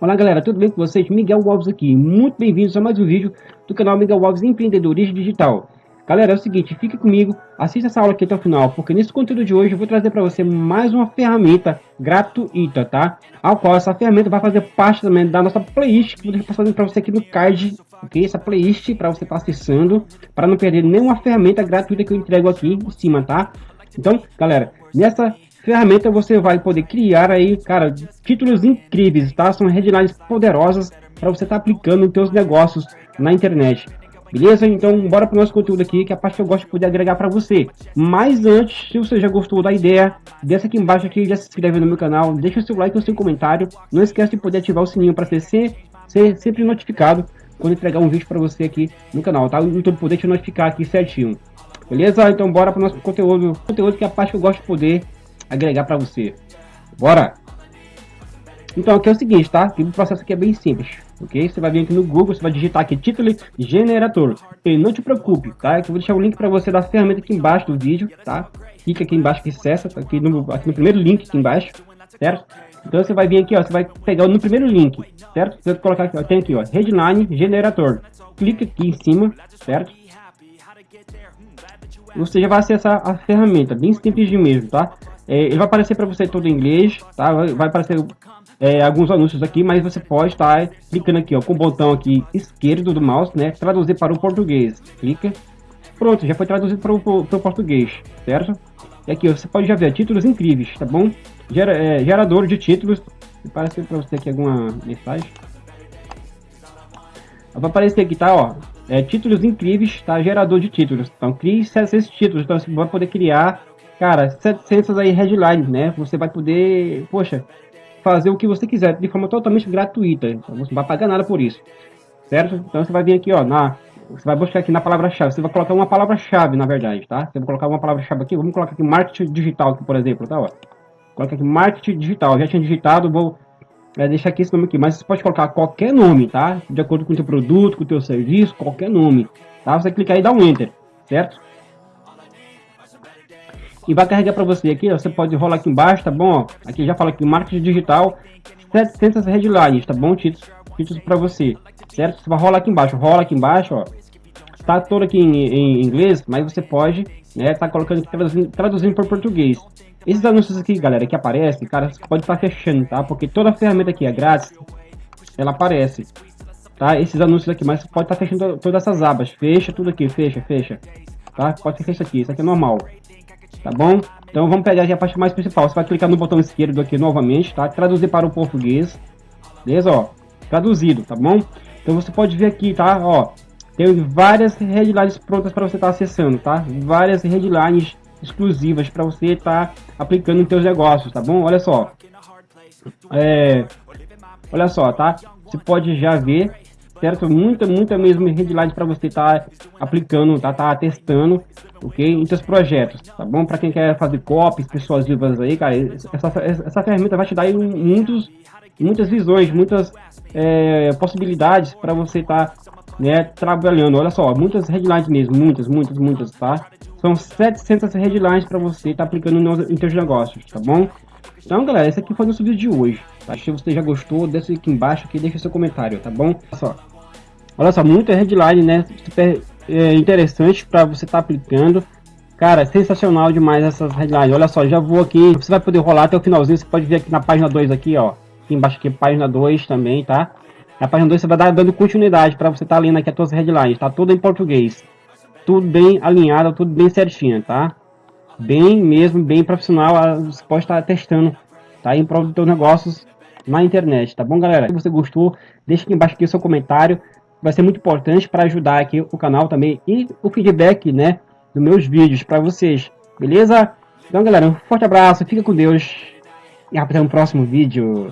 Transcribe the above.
Olá galera, tudo bem com vocês? Miguel Alves aqui, muito bem-vindos a mais um vídeo do canal Miguel Alves Empreendedorismo Digital. Galera, é o seguinte, fique comigo, assista essa aula aqui até o final, porque nesse conteúdo de hoje eu vou trazer para você mais uma ferramenta gratuita, tá? Ao qual essa ferramenta vai fazer parte também da nossa playlist que vou fazendo para você aqui no card, ok? Essa playlist para você estar tá acessando, para não perder nenhuma ferramenta gratuita que eu entrego aqui em cima, tá? Então, galera, nessa ferramenta você vai poder criar aí, cara, títulos incríveis, tá? São headlines poderosas para você estar tá aplicando em seus negócios na internet. Beleza? Então, bora para o nosso conteúdo aqui, que é a parte que eu gosto de poder agregar para você. Mas antes, se você já gostou da ideia, desce aqui embaixo aqui, já se inscreve no meu canal, deixa o seu like e o seu comentário. Não esquece de poder ativar o sininho para ser, ser sempre notificado quando entregar um vídeo para você aqui no canal, tá? O YouTube poder te notificar aqui certinho. Beleza? Então bora para o nosso conteúdo, conteúdo que é a parte que eu gosto de poder agregar para você. Bora! Então aqui é o seguinte, tá? O processo aqui é bem simples, ok? Você vai vir aqui no Google, você vai digitar aqui título generator. E não te preocupe, tá? Eu vou deixar o link para você da ferramenta aqui embaixo do vídeo, tá? Clica aqui embaixo que acessa, tá aqui no, aqui no primeiro link aqui embaixo, certo? Então você vai vir aqui, ó, você vai pegar no primeiro link, certo? Você vai colocar aqui, ó, tem aqui, ó, headline generator. Clica aqui em cima, certo? Você já vai acessar a ferramenta, bem simples de mesmo, tá? É, ele vai aparecer para você todo em inglês, tá? Vai aparecer é, alguns anúncios aqui, mas você pode estar tá clicando aqui, ó, com o botão aqui esquerdo do mouse, né? Traduzir para o português. Clica. Pronto, já foi traduzido para o, português, certo? E aqui você pode já ver títulos incríveis, tá bom? Gera, é, gerador de títulos. Aparece para você aqui alguma mensagem. Vai aparecer aqui, tá? Ó, é, títulos incríveis, tá? Gerador de títulos. Então, crie esses títulos. Então, você vai poder criar, cara, 700 aí headlines, né? Você vai poder, poxa, fazer o que você quiser de forma totalmente gratuita. Então, você não vai pagar nada por isso, certo? Então, você vai vir aqui, ó, na... Você vai buscar aqui na palavra-chave. Você vai colocar uma palavra-chave, na verdade, tá? Você vai colocar uma palavra-chave aqui. Vamos colocar aqui marketing digital, aqui, por exemplo, tá? Ó. Coloca aqui marketing digital. Eu já tinha digitado, vou é, deixar aqui esse nome aqui. Mas você pode colocar qualquer nome, tá? De acordo com o teu produto, com o teu serviço, qualquer nome. Tá? Você clicar e dá um Enter, certo? E vai carregar para você aqui, ó, você pode rolar aqui embaixo, tá bom? Aqui já fala aqui, marketing digital, 700 headlines, tá bom? Títulos, títulos para você, certo? Você vai rolar aqui embaixo, rola aqui embaixo, ó. Tá todo aqui em, em inglês, mas você pode, né, tá colocando traduzindo, traduzindo para português. Esses anúncios aqui, galera, que aparecem, cara, você pode estar tá fechando, tá? Porque toda ferramenta aqui é grátis, ela aparece, tá? Esses anúncios aqui, mas você pode estar tá fechando todas essas abas. Fecha tudo aqui, fecha, fecha, tá? Pode fechar isso aqui, isso aqui é normal, tá bom? Então vamos pegar aqui a parte mais principal. Você vai clicar no botão esquerdo aqui novamente, tá? Traduzir para o português, beleza? Ó, traduzido, tá bom? Então você pode ver aqui, tá? Ó, tem várias headlines prontas para você estar tá acessando, tá? Várias headlines exclusivas para você estar tá aplicando em seus negócios, tá bom? Olha só. É, olha só, tá? Você pode já ver, certo? Muita, muita mesmo headline para você estar tá aplicando, tá, tá testando, ok? Seus projetos, tá bom? Para quem quer fazer copies, pessoas vivas aí, cara, essa, essa ferramenta vai te dar muitos, muitas visões, muitas é, possibilidades para você estar tá, né, trabalhando. Olha só, muitas headlines mesmo, muitas, muitas, muitas, tá? São 700 headlines para você estar tá aplicando nos, em seus negócios, tá bom? Então, galera, esse aqui foi o nosso vídeo de hoje. Tá? Se você já gostou, deixa aqui embaixo aqui, deixa seu comentário, tá bom? Olha só, olha só muita headline, né? Super é, interessante para você estar tá aplicando. Cara, sensacional demais essas headlines. Olha só, já vou aqui. Você vai poder rolar até o finalzinho. Você pode ver aqui na página 2 aqui, ó. Aqui embaixo aqui, página 2 também, tá? Na página 2 você vai dar dando continuidade para você estar tá lendo aqui as suas headlines. Tá tudo em português tudo bem alinhado, tudo bem certinho, tá? Bem mesmo, bem profissional, você pode estar testando, tá? Em prol dos seus negócios na internet, tá bom, galera? Se você gostou, deixa aqui embaixo aqui o seu comentário, vai ser muito importante para ajudar aqui o canal também e o feedback, né, dos meus vídeos para vocês, beleza? Então, galera, um forte abraço, fica com Deus e até o próximo vídeo.